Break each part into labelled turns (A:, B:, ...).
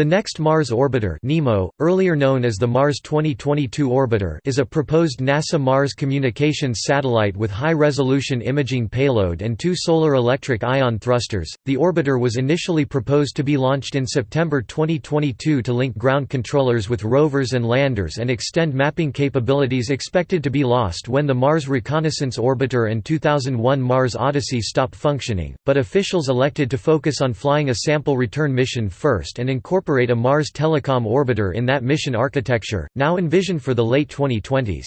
A: The next Mars orbiter NEMO, earlier known as the Mars 2022 orbiter is a proposed NASA Mars communications satellite with high-resolution imaging payload and two solar electric ion thrusters. The orbiter was initially proposed to be launched in September 2022 to link ground controllers with rovers and landers and extend mapping capabilities expected to be lost when the Mars Reconnaissance Orbiter and 2001 Mars Odyssey stopped functioning, but officials elected to focus on flying a sample return mission first and incorporate incorporate a Mars Telecom orbiter in that mission architecture, now envisioned for the late 2020s.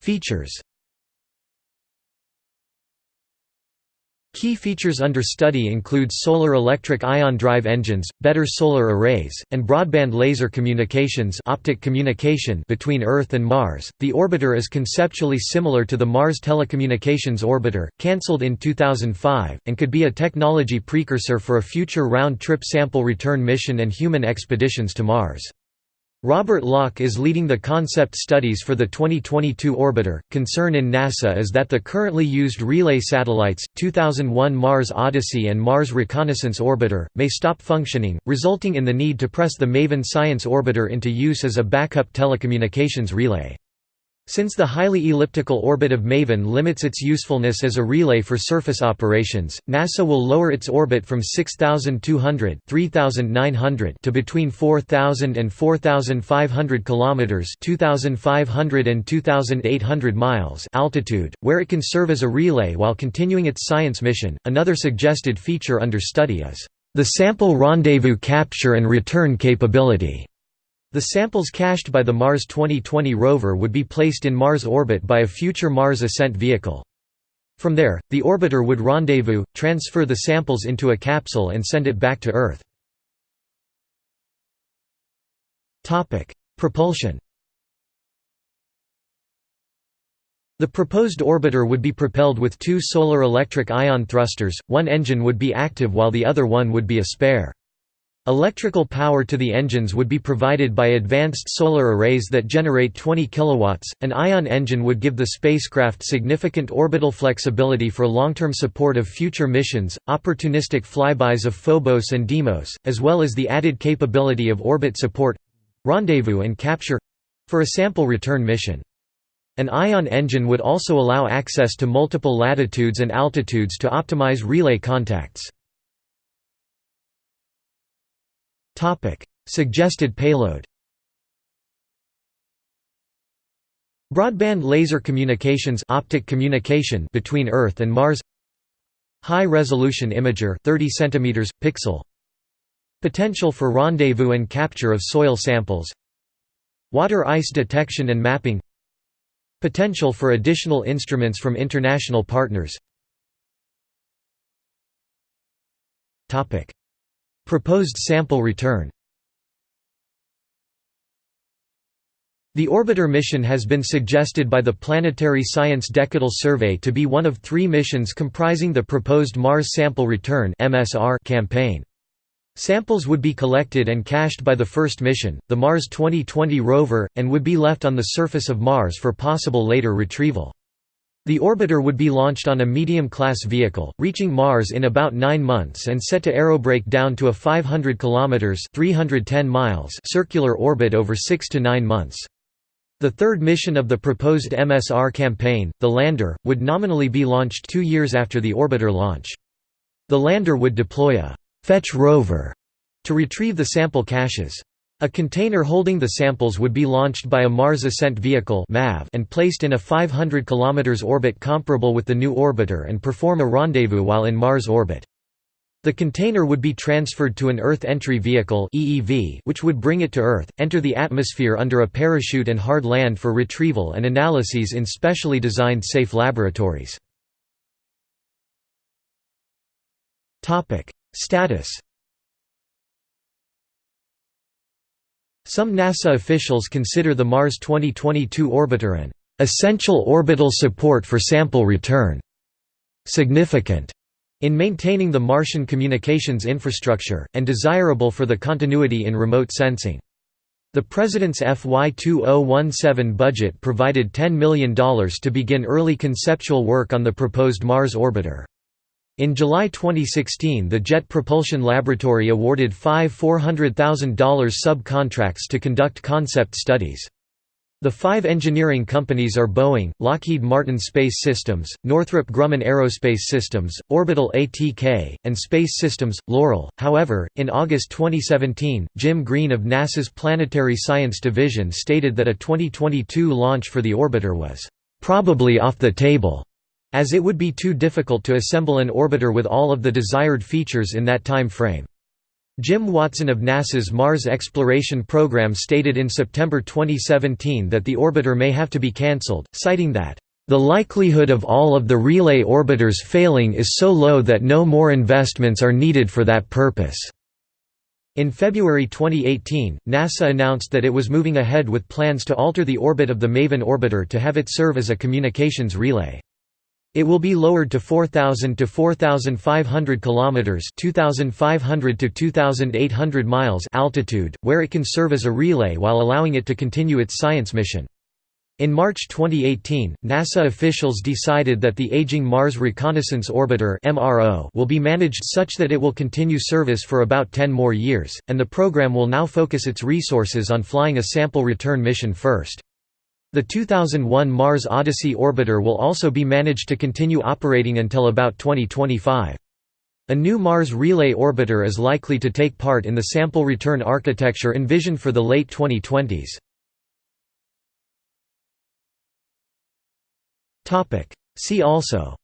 A: Features Key features under study include solar electric ion drive engines, better solar arrays, and broadband laser communications optic communication between Earth and Mars. The orbiter is conceptually similar to the Mars Telecommunications Orbiter, cancelled in 2005, and could be a technology precursor for a future round-trip sample return mission and human expeditions to Mars. Robert Lock is leading the concept studies for the 2022 orbiter. Concern in NASA is that the currently used relay satellites, 2001 Mars Odyssey and Mars Reconnaissance Orbiter, may stop functioning, resulting in the need to press the MAVEN Science Orbiter into use as a backup telecommunications relay. Since the highly elliptical orbit of MAVEN limits its usefulness as a relay for surface operations, NASA will lower its orbit from 6,200 3,900 to between 4,000 and 4,500 kilometers (2,500 and 2,800 miles) altitude, where it can serve as a relay while continuing its science mission. Another suggested feature under study is the sample rendezvous capture and return capability. The samples cached by the Mars 2020 rover would be placed in Mars orbit by a future Mars ascent vehicle. From there, the orbiter would rendezvous, transfer the samples into a capsule and send it back to Earth. Propulsion The proposed orbiter would be propelled with two solar electric ion thrusters, one engine would be active while the other one would be a spare. Electrical power to the engines would be provided by advanced solar arrays that generate 20 kilowatts. An ion engine would give the spacecraft significant orbital flexibility for long-term support of future missions, opportunistic flybys of Phobos and Deimos, as well as the added capability of orbit support rendezvous and capture for a sample return mission. An ion engine would also allow access to multiple latitudes and altitudes to optimize relay contacts. Topic: Suggested payload. Broadband laser communications optic communication between Earth and Mars. High resolution imager 30 cm pixel. Potential for rendezvous and capture of soil samples. Water ice detection and mapping. Potential for additional instruments from international partners Proposed sample return The orbiter mission has been suggested by the Planetary Science Decadal Survey to be one of three missions comprising the proposed Mars Sample Return campaign. Samples would be collected and cached by the first mission, the Mars 2020 rover, and would be left on the surface of Mars for possible later retrieval. The orbiter would be launched on a medium-class vehicle, reaching Mars in about nine months and set to aerobrake down to a 500 km 310 miles circular orbit over six to nine months. The third mission of the proposed MSR campaign, the lander, would nominally be launched two years after the orbiter launch. The lander would deploy a «fetch rover» to retrieve the sample caches. A container holding the samples would be launched by a Mars Ascent Vehicle and placed in a 500 km orbit comparable with the new orbiter and perform a rendezvous while in Mars orbit. The container would be transferred to an Earth Entry Vehicle which would bring it to Earth, enter the atmosphere under a parachute and hard land for retrieval and analyses in specially designed safe laboratories. Status Some NASA officials consider the Mars 2022 orbiter an essential orbital support for sample return, significant in maintaining the Martian communications infrastructure, and desirable for the continuity in remote sensing. The President's FY 2017 budget provided $10 million to begin early conceptual work on the proposed Mars orbiter. In July 2016 the Jet Propulsion Laboratory awarded five $400,000 subcontracts to conduct concept studies. The five engineering companies are Boeing, Lockheed Martin Space Systems, Northrop Grumman Aerospace Systems, Orbital ATK, and Space Systems, Loral. However, in August 2017, Jim Green of NASA's Planetary Science Division stated that a 2022 launch for the orbiter was probably off the table as it would be too difficult to assemble an orbiter with all of the desired features in that time frame. Jim Watzin of NASA's Mars Exploration Program stated in September 2017 that the orbiter may have to be cancelled, citing that, "...the likelihood of all of the relay orbiters failing is so low that no more investments are needed for that purpose." In February 2018, NASA announced that it was moving ahead with plans to alter the orbit of the MAVEN orbiter to have it serve as a communications relay. It will be lowered to 4000 to 4500 kilometers, 2500 to 2800 miles altitude, where it can serve as a relay while allowing it to continue its science mission. In March 2018, NASA officials decided that the aging Mars Reconnaissance Orbiter (MRO) will be managed such that it will continue service for about 10 more years, and the program will now focus its resources on flying a sample return mission first. The 2001 Mars Odyssey orbiter will also be managed to continue operating until about 2025. A new Mars Relay orbiter is likely to take part in the sample return architecture envisioned for the late 2020s. See also.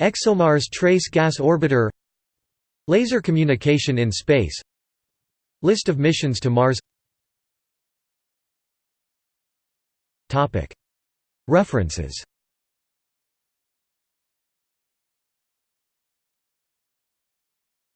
A: ExoMars Trace Gas Orbiter. Laser communication in space. List of missions to Mars References